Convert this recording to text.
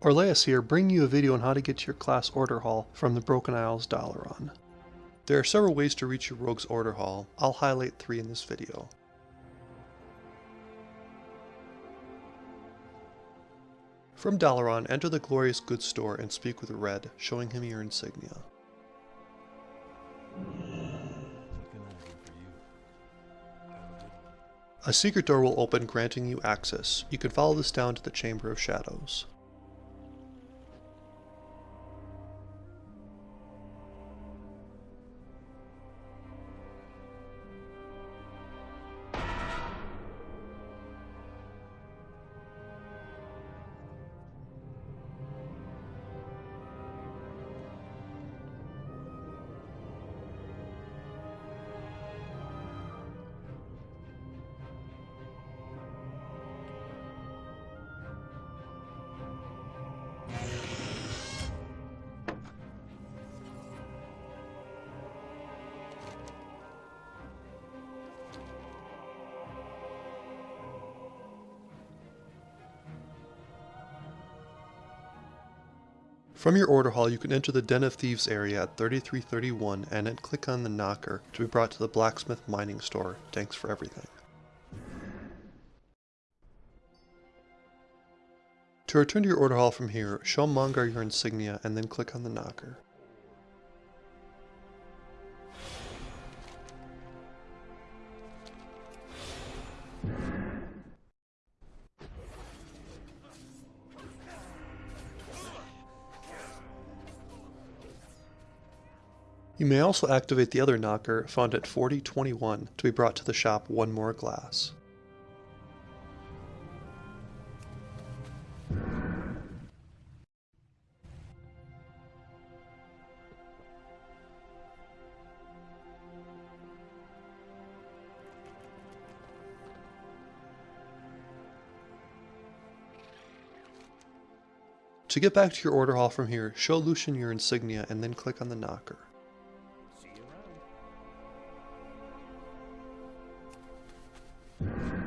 Orleas here, bringing you a video on how to get to your class order hall from the Broken Isles Dalaran. There are several ways to reach your rogue's order hall, I'll highlight three in this video. From Dalaran, enter the Glorious Goods store and speak with Red, showing him your insignia. A secret door will open granting you access. You can follow this down to the Chamber of Shadows. From your order hall, you can enter the Den of Thieves area at 3331 and then click on the knocker to be brought to the blacksmith mining store. Thanks for everything. To return to your order hall from here, show Mongar your insignia and then click on the knocker. You may also activate the other knocker found at 4021 to be brought to the shop one more glass. To get back to your order hall from here, show Lucian your insignia and then click on the knocker. See you.